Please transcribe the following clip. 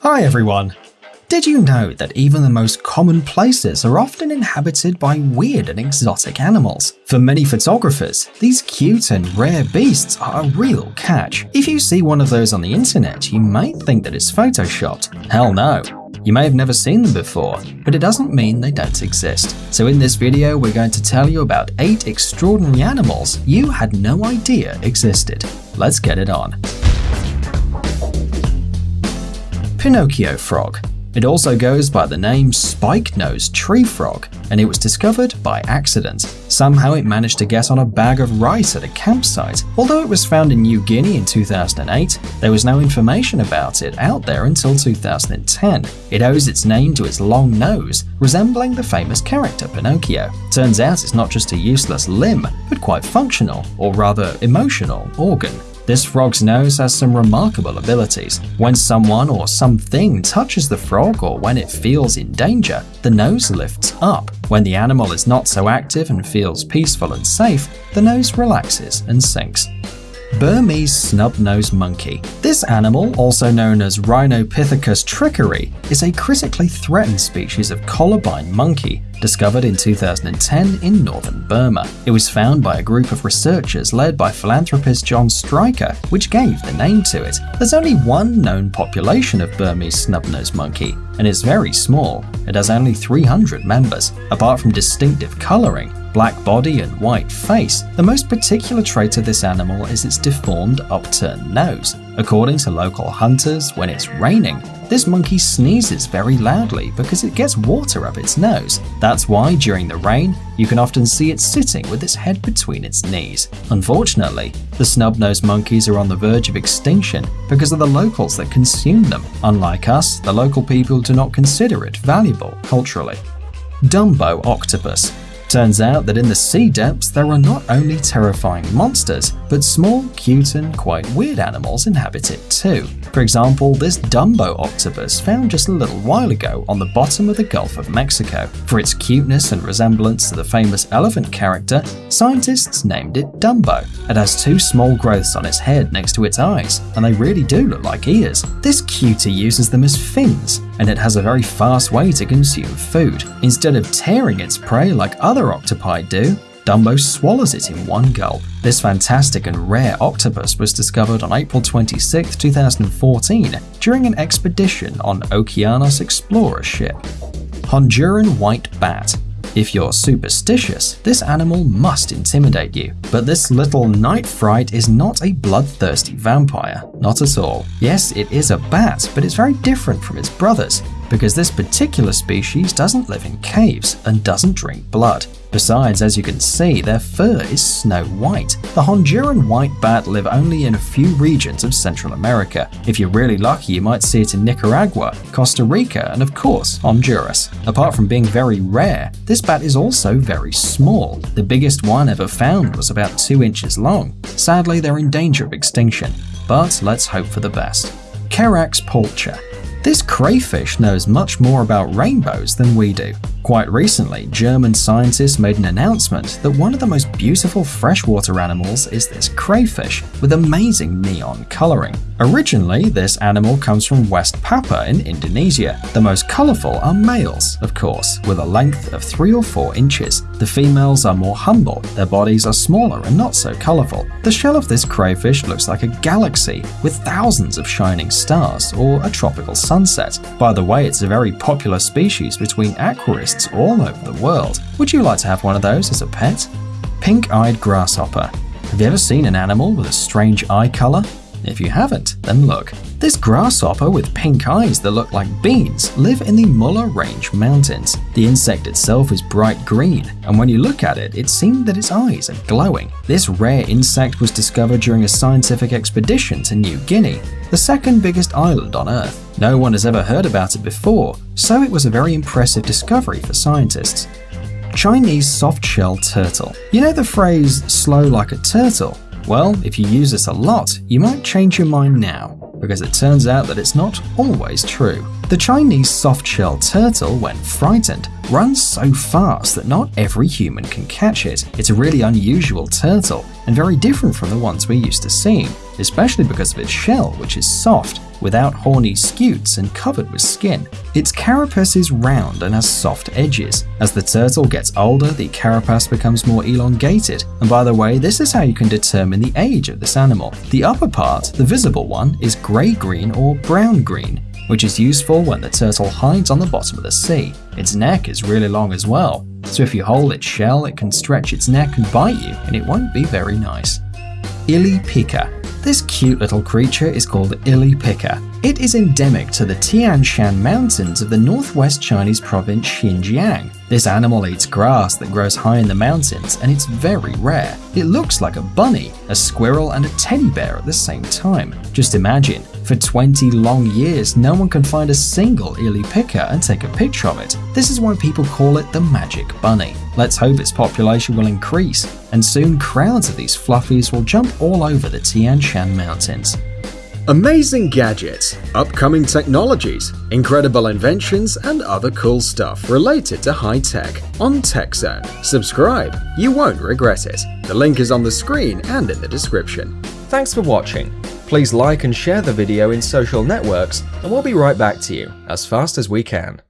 Hi everyone! Did you know that even the most common places are often inhabited by weird and exotic animals? For many photographers, these cute and rare beasts are a real catch. If you see one of those on the internet, you might think that it's photoshopped. Hell no! You may have never seen them before, but it doesn't mean they don't exist. So in this video, we're going to tell you about 8 extraordinary animals you had no idea existed. Let's get it on. Pinocchio frog. It also goes by the name spike-nosed tree frog, and it was discovered by accident. Somehow it managed to get on a bag of rice at a campsite. Although it was found in New Guinea in 2008, there was no information about it out there until 2010. It owes its name to its long nose, resembling the famous character Pinocchio. Turns out it's not just a useless limb, but quite functional, or rather emotional, organ. This frog's nose has some remarkable abilities. When someone or something touches the frog or when it feels in danger, the nose lifts up. When the animal is not so active and feels peaceful and safe, the nose relaxes and sinks. Burmese snub-nosed monkey. This animal, also known as Rhinopithecus strykeri, is a critically threatened species of colobine monkey discovered in 2010 in northern Burma. It was found by a group of researchers led by philanthropist John Stryker, which gave the name to it. There's only one known population of Burmese snub-nosed monkey, and it's very small. It has only 300 members. Apart from distinctive colouring, black body and white face, the most particular trait of this animal is its deformed upturned nose. According to local hunters, when it's raining, this monkey sneezes very loudly because it gets water up its nose. That's why during the rain, you can often see it sitting with its head between its knees. Unfortunately, the snub-nosed monkeys are on the verge of extinction because of the locals that consume them. Unlike us, the local people do not consider it valuable culturally. Dumbo octopus Turns out that in the sea depths there are not only terrifying monsters, but small, cute and quite weird animals inhabit it too. For example, this Dumbo octopus found just a little while ago on the bottom of the Gulf of Mexico. For its cuteness and resemblance to the famous elephant character, scientists named it Dumbo. It has two small growths on its head next to its eyes, and they really do look like ears. This cutie uses them as fins, and it has a very fast way to consume food. Instead of tearing its prey like other octopi do, Dumbo swallows it in one gulp. This fantastic and rare octopus was discovered on April 26, 2014 during an expedition on Okeanos Explorer ship. Honduran White Bat if you're superstitious, this animal must intimidate you. But this little night fright is not a bloodthirsty vampire, not at all. Yes, it is a bat, but it's very different from its brothers because this particular species doesn't live in caves and doesn't drink blood. Besides, as you can see, their fur is snow white. The Honduran white bat live only in a few regions of Central America. If you're really lucky, you might see it in Nicaragua, Costa Rica, and of course, Honduras. Apart from being very rare, this bat is also very small. The biggest one ever found was about 2 inches long. Sadly, they're in danger of extinction, but let's hope for the best. Cherax pulcher this crayfish knows much more about rainbows than we do. Quite recently, German scientists made an announcement that one of the most beautiful freshwater animals is this crayfish with amazing neon coloring. Originally, this animal comes from West Papua in Indonesia. The most colorful are males, of course, with a length of 3 or 4 inches. The females are more humble, their bodies are smaller and not so colorful. The shell of this crayfish looks like a galaxy with thousands of shining stars or a tropical sunset. By the way, it's a very popular species between aquarists all over the world. Would you like to have one of those as a pet? Pink-eyed grasshopper. Have you ever seen an animal with a strange eye color? If you haven't, then look. This grasshopper with pink eyes that look like beans live in the Muller Range Mountains. The insect itself is bright green, and when you look at it, it seems that its eyes are glowing. This rare insect was discovered during a scientific expedition to New Guinea, the second biggest island on Earth. No one has ever heard about it before, so it was a very impressive discovery for scientists. Chinese soft-shell turtle. You know the phrase, slow like a turtle? Well, if you use this a lot, you might change your mind now, because it turns out that it's not always true. The Chinese soft-shell turtle, when frightened, runs so fast that not every human can catch it. It's a really unusual turtle, and very different from the ones we're used to seeing. especially because of its shell, which is soft, without horny scutes and covered with skin. Its carapace is round and has soft edges. As the turtle gets older, the carapace becomes more elongated, and by the way, this is how you can determine the age of this animal. The upper part, the visible one, is grey-green or brown-green, which is useful when the turtle hides on the bottom of the sea. Its neck is really long as well, so if you hold its shell, it can stretch its neck and bite you, and it won't be very nice. Ili Pika. This cute little creature is called Ili Pika. It is endemic to the Tian Shan Mountains of the northwest Chinese province Xinjiang. This animal eats grass that grows high in the mountains, and it's very rare. It looks like a bunny, a squirrel, and a teddy bear at the same time. Just imagine, for 20 long years, no one can find a single Ili Pika and take a picture of it. This is why people call it the magic bunny. Let's hope its population will increase, and soon crowds of these fluffies will jump all over the Tian Shan Mountains. Amazing gadgets, upcoming technologies, incredible inventions, and other cool stuff related to high tech on TechZone. Subscribe, you won't regret it. The link is on the screen and in the description. Thanks for watching. Please like and share the video in social networks, and we'll be right back to you as fast as we can.